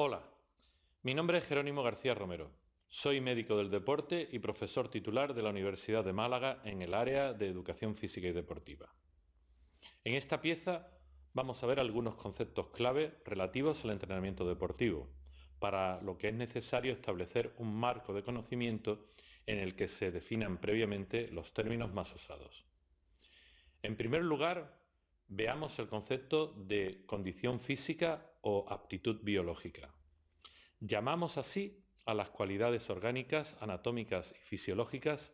Hola, mi nombre es Jerónimo García Romero. Soy médico del deporte y profesor titular de la Universidad de Málaga en el área de Educación Física y Deportiva. En esta pieza vamos a ver algunos conceptos clave relativos al entrenamiento deportivo, para lo que es necesario establecer un marco de conocimiento en el que se definan previamente los términos más usados. En primer lugar, veamos el concepto de condición física o aptitud biológica. Llamamos así a las cualidades orgánicas, anatómicas y fisiológicas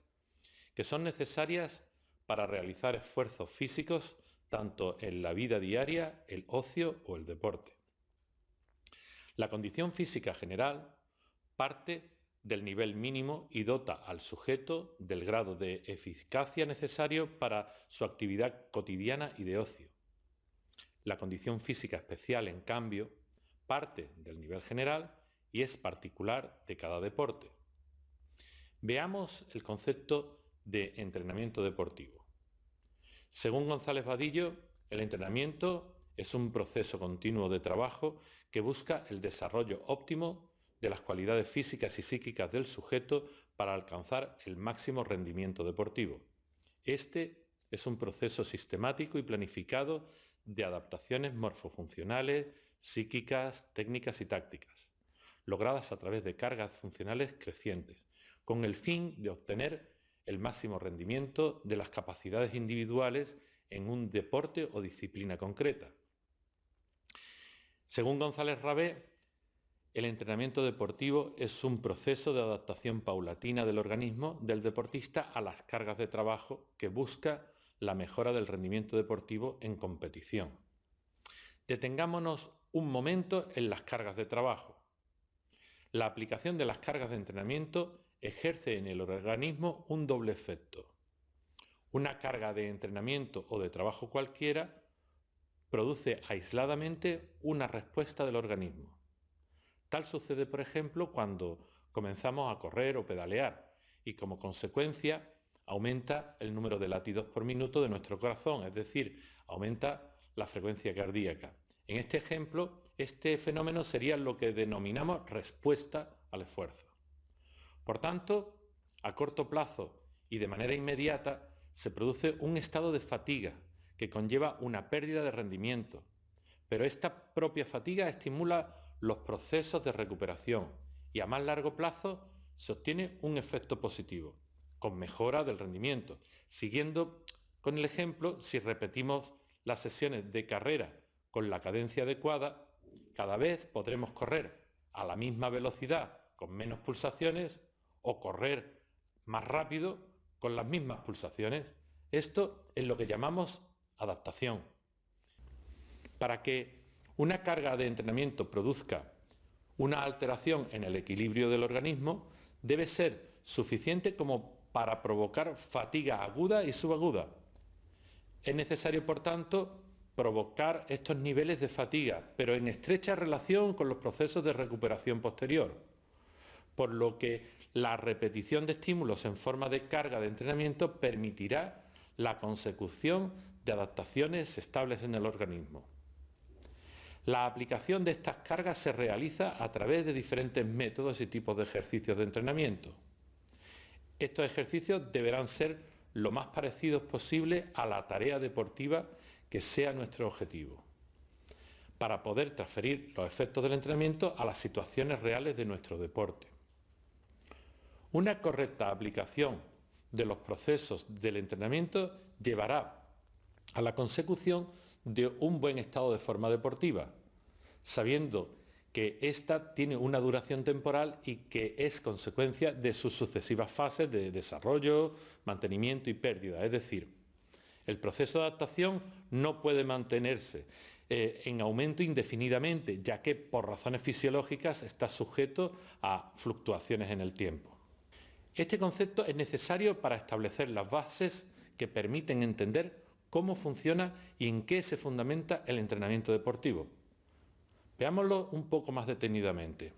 que son necesarias para realizar esfuerzos físicos tanto en la vida diaria, el ocio o el deporte. La condición física general parte del nivel mínimo y dota al sujeto del grado de eficacia necesario para su actividad cotidiana y de ocio. La condición física especial, en cambio, parte del nivel general y es particular de cada deporte. Veamos el concepto de entrenamiento deportivo. Según González Vadillo, el entrenamiento es un proceso continuo de trabajo que busca el desarrollo óptimo de las cualidades físicas y psíquicas del sujeto para alcanzar el máximo rendimiento deportivo. Este es un proceso sistemático y planificado de adaptaciones morfofuncionales, psíquicas, técnicas y tácticas, logradas a través de cargas funcionales crecientes, con el fin de obtener el máximo rendimiento de las capacidades individuales en un deporte o disciplina concreta. Según González Rabé, el entrenamiento deportivo es un proceso de adaptación paulatina del organismo del deportista a las cargas de trabajo que busca la mejora del rendimiento deportivo en competición. Detengámonos un momento en las cargas de trabajo. La aplicación de las cargas de entrenamiento ejerce en el organismo un doble efecto. Una carga de entrenamiento o de trabajo cualquiera produce aisladamente una respuesta del organismo. Tal sucede, por ejemplo, cuando comenzamos a correr o pedalear y como consecuencia aumenta el número de latidos por minuto de nuestro corazón, es decir, aumenta la frecuencia cardíaca. En este ejemplo, este fenómeno sería lo que denominamos respuesta al esfuerzo. Por tanto, a corto plazo y de manera inmediata se produce un estado de fatiga que conlleva una pérdida de rendimiento, pero esta propia fatiga estimula los procesos de recuperación y a más largo plazo se obtiene un efecto positivo, con mejora del rendimiento. Siguiendo con el ejemplo, si repetimos las sesiones de carrera con la cadencia adecuada, cada vez podremos correr a la misma velocidad con menos pulsaciones o correr más rápido con las mismas pulsaciones. Esto es lo que llamamos adaptación. Para que una carga de entrenamiento produzca una alteración en el equilibrio del organismo, debe ser suficiente como para provocar fatiga aguda y subaguda. Es necesario, por tanto, provocar estos niveles de fatiga, pero en estrecha relación con los procesos de recuperación posterior, por lo que la repetición de estímulos en forma de carga de entrenamiento permitirá la consecución de adaptaciones estables en el organismo. La aplicación de estas cargas se realiza a través de diferentes métodos y tipos de ejercicios de entrenamiento. Estos ejercicios deberán ser lo más parecidos posible a la tarea deportiva que sea nuestro objetivo, para poder transferir los efectos del entrenamiento a las situaciones reales de nuestro deporte. Una correcta aplicación de los procesos del entrenamiento llevará a la consecución de un buen estado de forma deportiva, sabiendo que ésta tiene una duración temporal y que es consecuencia de sus sucesivas fases de desarrollo, mantenimiento y pérdida. Es decir, el proceso de adaptación no puede mantenerse eh, en aumento indefinidamente, ya que por razones fisiológicas está sujeto a fluctuaciones en el tiempo. Este concepto es necesario para establecer las bases que permiten entender cómo funciona y en qué se fundamenta el entrenamiento deportivo. Veámoslo un poco más detenidamente.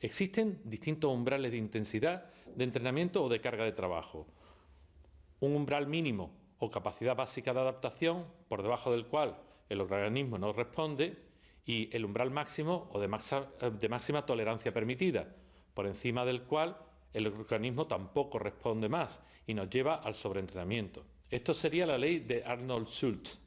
Existen distintos umbrales de intensidad de entrenamiento o de carga de trabajo. Un umbral mínimo o capacidad básica de adaptación por debajo del cual el organismo no responde y el umbral máximo o de, de máxima tolerancia permitida, por encima del cual el organismo tampoco responde más y nos lleva al sobreentrenamiento. Esto sería la ley de Arnold Schultz.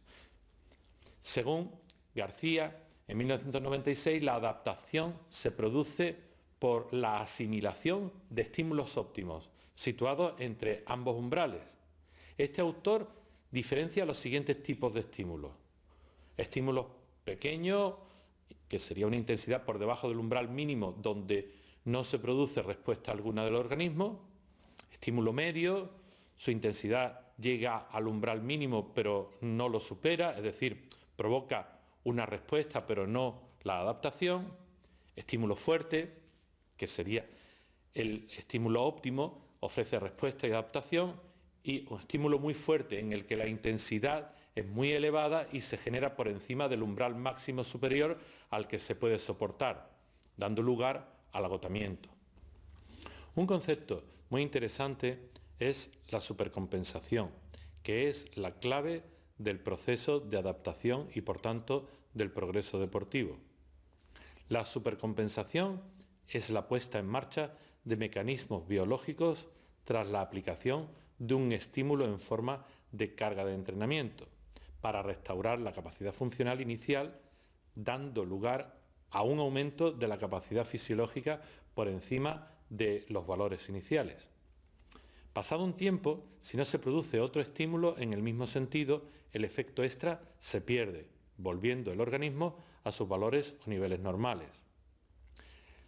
Según García, en 1996 la adaptación se produce por la asimilación de estímulos óptimos, situados entre ambos umbrales. Este autor diferencia los siguientes tipos de estímulos. Estímulos pequeños, que sería una intensidad por debajo del umbral mínimo donde no se produce respuesta alguna del organismo. Estímulo medio, su intensidad llega al umbral mínimo pero no lo supera, es decir, provoca una respuesta pero no la adaptación. Estímulo fuerte, que sería el estímulo óptimo, ofrece respuesta y adaptación. Y un estímulo muy fuerte en el que la intensidad es muy elevada y se genera por encima del umbral máximo superior al que se puede soportar, dando lugar al agotamiento. Un concepto muy interesante es la supercompensación, que es la clave del proceso de adaptación y por tanto del progreso deportivo. La supercompensación es la puesta en marcha de mecanismos biológicos tras la aplicación de un estímulo en forma de carga de entrenamiento para restaurar la capacidad funcional inicial, dando lugar a un aumento de la capacidad fisiológica por encima de los valores iniciales. Pasado un tiempo, si no se produce otro estímulo en el mismo sentido, el efecto extra se pierde, volviendo el organismo a sus valores o niveles normales.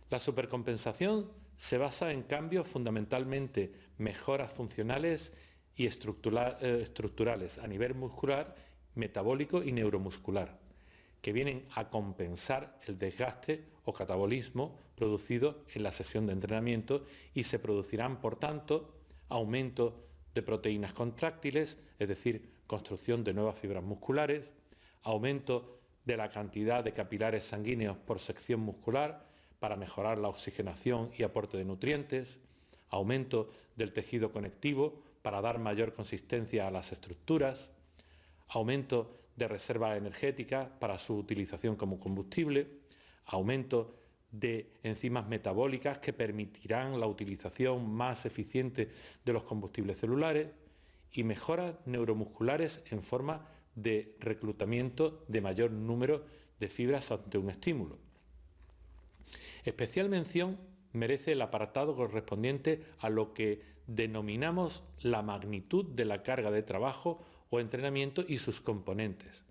La supercompensación se basa en cambios fundamentalmente mejoras funcionales y eh, estructurales a nivel muscular metabólico y neuromuscular, que vienen a compensar el desgaste o catabolismo producido en la sesión de entrenamiento y se producirán, por tanto, aumento de proteínas contráctiles, es decir, construcción de nuevas fibras musculares, aumento de la cantidad de capilares sanguíneos por sección muscular para mejorar la oxigenación y aporte de nutrientes, aumento del tejido conectivo para dar mayor consistencia a las estructuras, aumento de reserva energética para su utilización como combustible, aumento de enzimas metabólicas que permitirán la utilización más eficiente de los combustibles celulares y mejoras neuromusculares en forma de reclutamiento de mayor número de fibras ante un estímulo. Especial mención merece el apartado correspondiente a lo que denominamos la magnitud de la carga de trabajo o entrenamiento y sus componentes,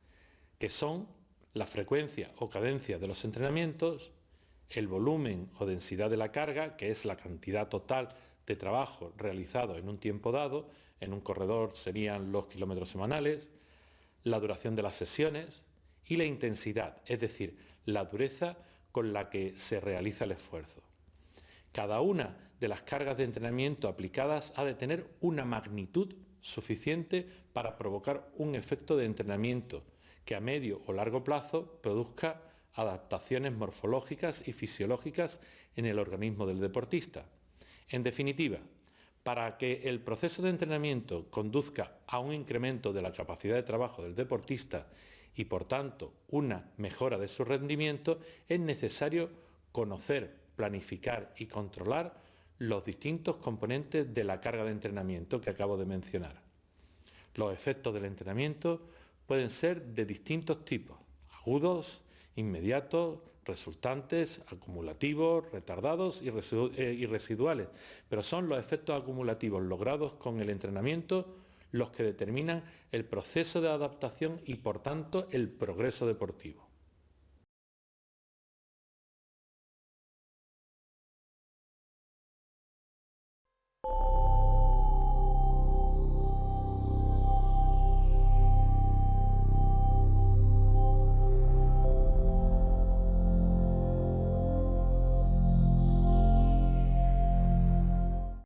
que son la frecuencia o cadencia de los entrenamientos, el volumen o densidad de la carga, que es la cantidad total de trabajo realizado en un tiempo dado, en un corredor serían los kilómetros semanales, la duración de las sesiones y la intensidad, es decir, la dureza con la que se realiza el esfuerzo. Cada una de las cargas de entrenamiento aplicadas ha de tener una magnitud suficiente para provocar un efecto de entrenamiento que a medio o largo plazo produzca adaptaciones morfológicas y fisiológicas en el organismo del deportista. En definitiva, para que el proceso de entrenamiento conduzca a un incremento de la capacidad de trabajo del deportista y por tanto una mejora de su rendimiento, es necesario conocer, planificar y controlar los distintos componentes de la carga de entrenamiento que acabo de mencionar. Los efectos del entrenamiento pueden ser de distintos tipos, agudos, inmediatos, resultantes, acumulativos, retardados eh, y, residuales, pero son los efectos acumulativos logrados con el entrenamiento los que determinan el proceso de adaptación y, por tanto, el progreso deportivo.